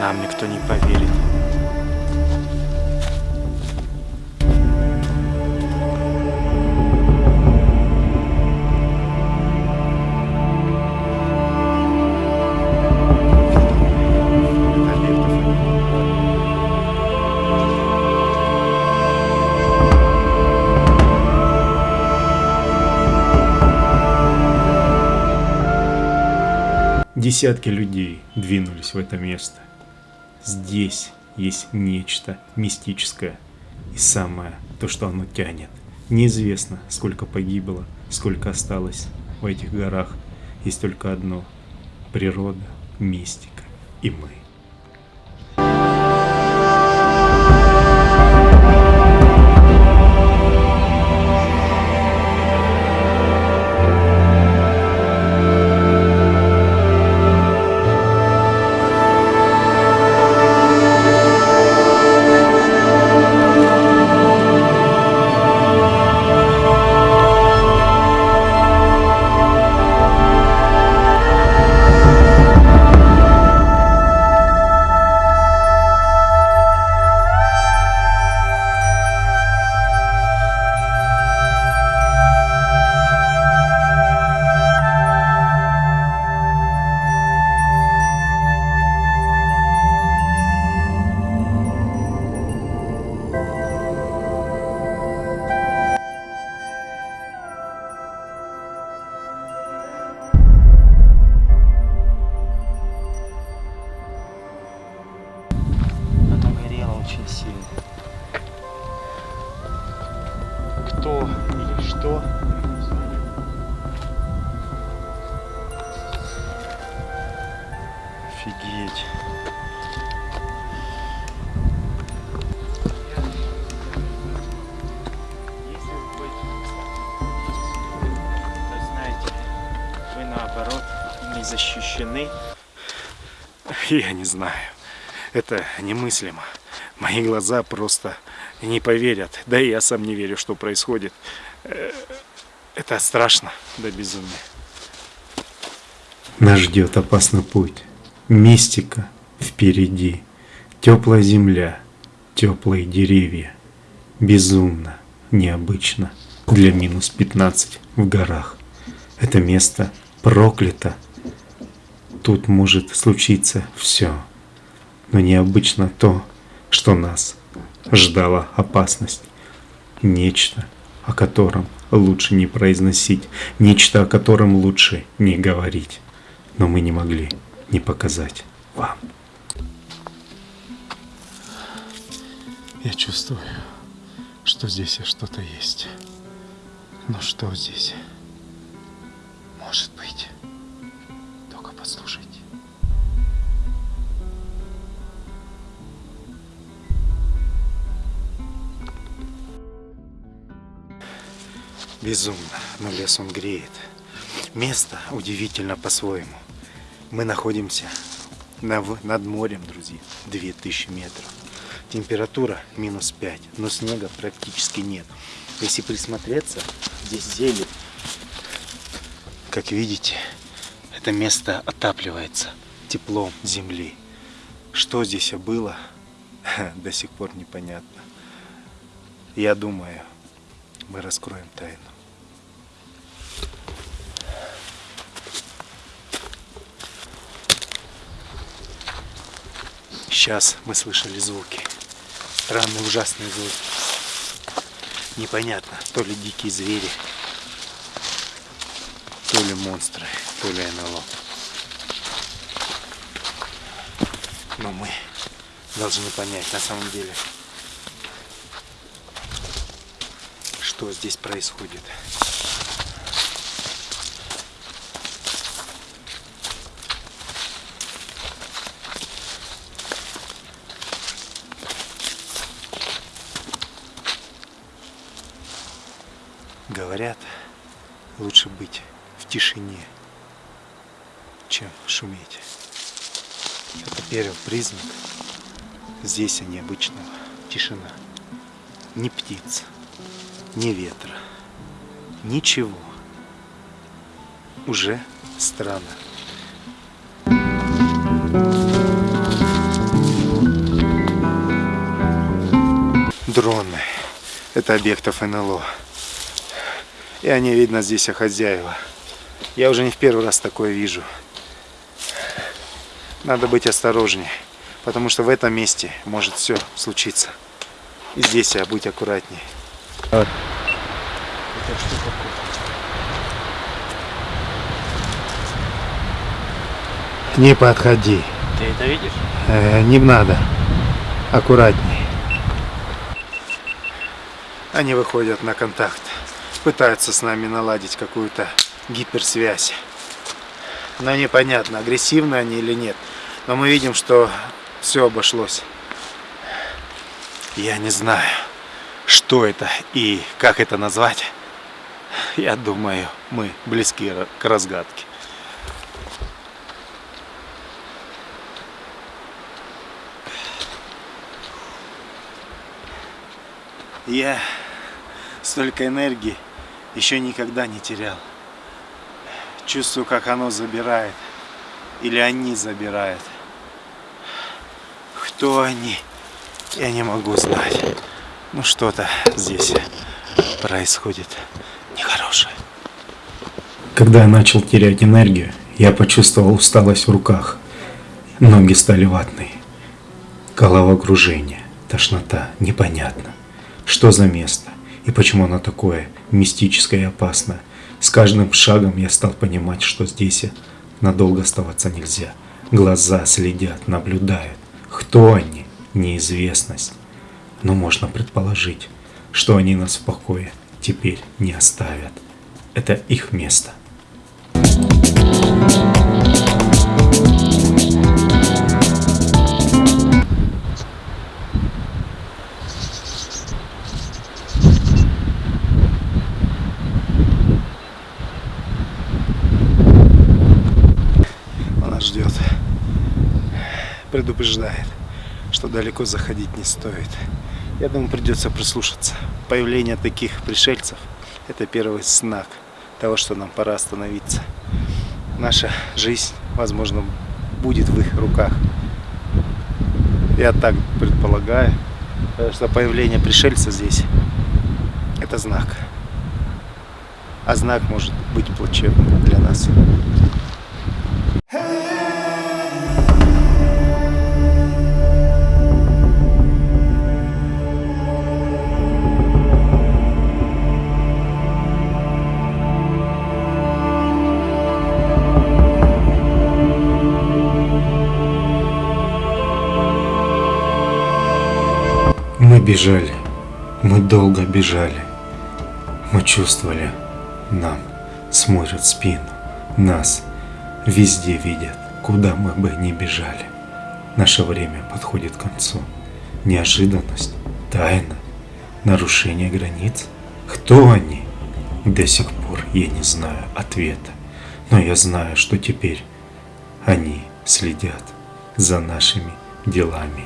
нам никто не поверит. Десятки людей двинулись в это место. Здесь есть нечто мистическое. И самое, то, что оно тянет. Неизвестно, сколько погибло, сколько осталось в этих горах. Есть только одно. Природа, мистика и мы. Знаю. Офигеть. Если вы будете то знаете, вы наоборот не защищены. Я не знаю. Это немыслимо. Мои глаза просто не поверят. Да и я сам не верю, что происходит. Это страшно до безумия. Нас ждет опасный путь. Мистика впереди. Теплая земля, теплые деревья. Безумно, необычно для минус 15 в горах. Это место проклято. Тут может случиться все. Но необычно то, что нас ждала опасность. Нечто, о котором лучше не произносить, нечто, о котором лучше не говорить. Но мы не могли не показать вам. Я чувствую, что здесь что-то есть. Но что здесь? Может быть. Только послушайте. Безумно, но лес он греет. Место удивительно по-своему. Мы находимся на, над морем, друзья, 2000 метров. Температура минус 5, но снега практически нет. Если присмотреться, здесь зелень. Как видите, это место отапливается теплом земли. Что здесь было, до сих пор непонятно. Я думаю, мы раскроем тайну. Сейчас мы слышали звуки. Странные, ужасные звуки. Непонятно, то ли дикие звери, то ли монстры, то ли НЛО. Но мы должны понять на самом деле, что здесь происходит. Говорят, лучше быть в тишине, чем шуметь. Это первый признак здесь необычного тишина. Ни птиц, ни ветра, ничего. Уже странно. Дроны. Это объектов НЛО. И они, видно, здесь о хозяева. Я уже не в первый раз такое вижу. Надо быть осторожнее, потому что в этом месте может все случиться. И здесь я будь аккуратнее. Это что такое? Не подходи. Ты это видишь? Э, не надо. Аккуратней. Они выходят на контакт. Пытаются с нами наладить какую-то гиперсвязь. Но непонятно, агрессивны они или нет. Но мы видим, что все обошлось. Я не знаю, что это и как это назвать. Я думаю, мы близки к разгадке. Я столько энергии еще никогда не терял. Чувствую, как оно забирает. Или они забирают. Кто они? Я не могу знать. Ну что-то здесь происходит нехорошее. Когда я начал терять энергию, я почувствовал усталость в руках. Ноги стали ватные. Головокружение, тошнота, непонятно. Что за место? И почему оно такое мистическое и опасное? С каждым шагом я стал понимать, что здесь надолго оставаться нельзя. Глаза следят, наблюдают. Кто они? Неизвестность. Но можно предположить, что они нас в покое теперь не оставят. Это их место. ждет. Предупреждает, что далеко заходить не стоит. Я думаю, придется прислушаться. Появление таких пришельцев – это первый знак того, что нам пора остановиться. Наша жизнь, возможно, будет в их руках. Я так предполагаю, что появление пришельца здесь – это знак. А знак может быть плачевным для нас. Мы бежали, мы долго бежали. Мы чувствовали, нам смотрят спину, нас везде видят, куда мы бы ни бежали. Наше время подходит к концу. Неожиданность, тайна, нарушение границ. Кто они? До сих пор я не знаю ответа. Но я знаю, что теперь они следят за нашими делами.